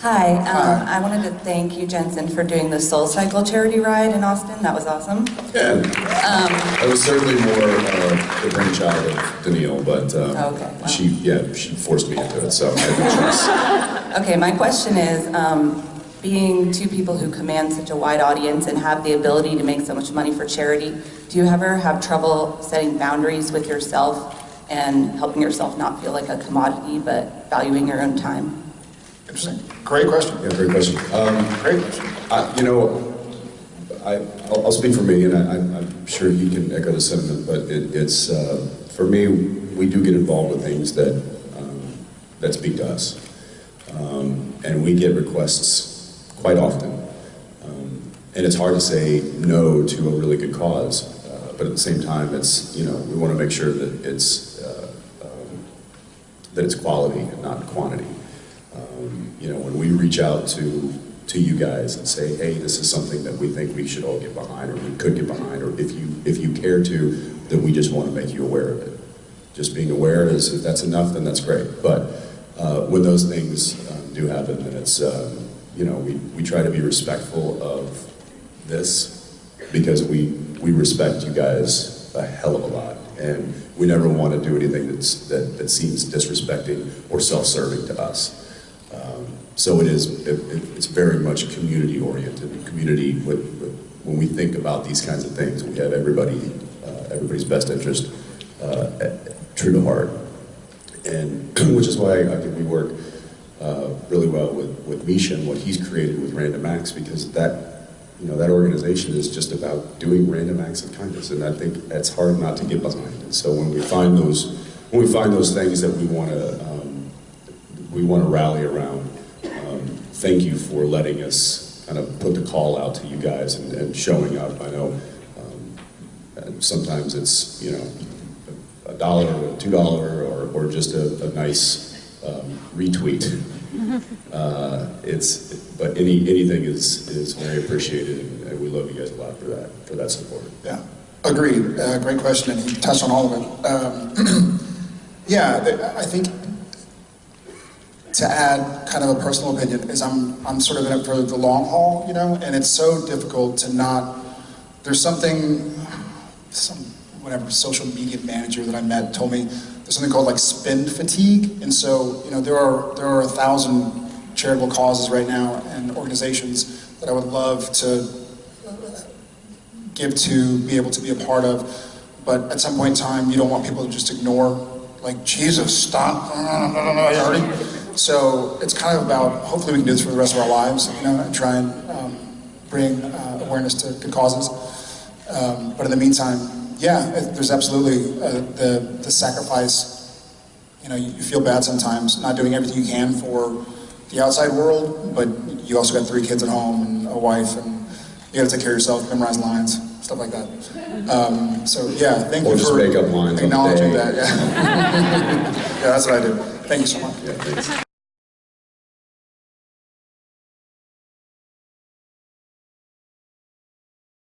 Hi, um, I wanted to thank you, Jensen, for doing the Soul Cycle charity ride in Austin. That was awesome. Yeah, that was certainly more uh, the brainchild of Danneel, but uh, Okay, wow. she, yeah, she forced me into it, so I had no choice. Okay, my question is, um, being two people who command such a wide audience and have the ability to make so much money for charity, do you ever have trouble setting boundaries with yourself and helping yourself not feel like a commodity, but valuing your own time? Interesting. Great question. Yeah, great question. Um, Great question. I, you know, I, I'll, I'll speak for me, and I, I'm- I'm sure you can echo the sentiment, but it, it's, uh, for me, we do get involved with things that, um, that speak to us. Um, and we get requests quite often. Um, and it's hard to say no to a really good cause, uh, but at the same time, it's, you know, we want to make sure that it's, uh, um, that it's quality and not quantity. Um, you know, when we reach out to, to you guys and say, hey, this is something that we think we should all get behind, or we could get behind, or if you, if you care to, then we just want to make you aware of it. Just being aware is, if that's enough, then that's great. But uh, when those things um, do happen, then it's, um, you know, we, we try to be respectful of this because we, we respect you guys a hell of a lot. And we never want to do anything that's, that, that seems disrespecting or self-serving to us. So it is, it, it- it's very much community oriented, community with, with, when we think about these kinds of things, we have everybody, uh, everybody's best interest uh, at- true to heart. And which is why I think we work uh, really well with, with Misha and what he's created with Random Acts because that, you know, that organization is just about doing random acts of kindness. And I think it's hard not to get behind. And so when we find those, when we find those things that we want to, um, we want to rally around, thank you for letting us kind of put the call out to you guys and, and showing up. I know um, sometimes it's, you know, a dollar, or two dollar, or, or just a, a nice um, retweet. Uh, it's, but any, anything is, is very appreciated, and, and we love you guys a lot for that, for that support. Yeah, agreed. Uh, great question, and you touched on all of it. Um, yeah, I think to add kind of a personal opinion is I'm I'm sort of in it for the long haul, you know, and it's so difficult to not. There's something, some whatever social media manager that I met told me there's something called like spend fatigue, and so you know there are there are a thousand charitable causes right now and organizations that I would love to give to, be able to be a part of. But at some point in time, you don't want people to just ignore, like, Jesus, stop. I already. So it's kind of about, hopefully we can do this for the rest of our lives, you know, and try and um, bring uh, awareness to good causes. Um, but in the meantime, yeah, it- there's absolutely uh, the, the sacrifice. You know, you you feel bad sometimes, not doing everything you can for the outside world, but you also got three kids at home and a wife, and you got to take care of yourself, memorize lines, stuff like that. Um, so yeah, thank Or you just for make up lines acknowledging that. Yeah. yeah, that's what I do. Thank you so much. Yeah.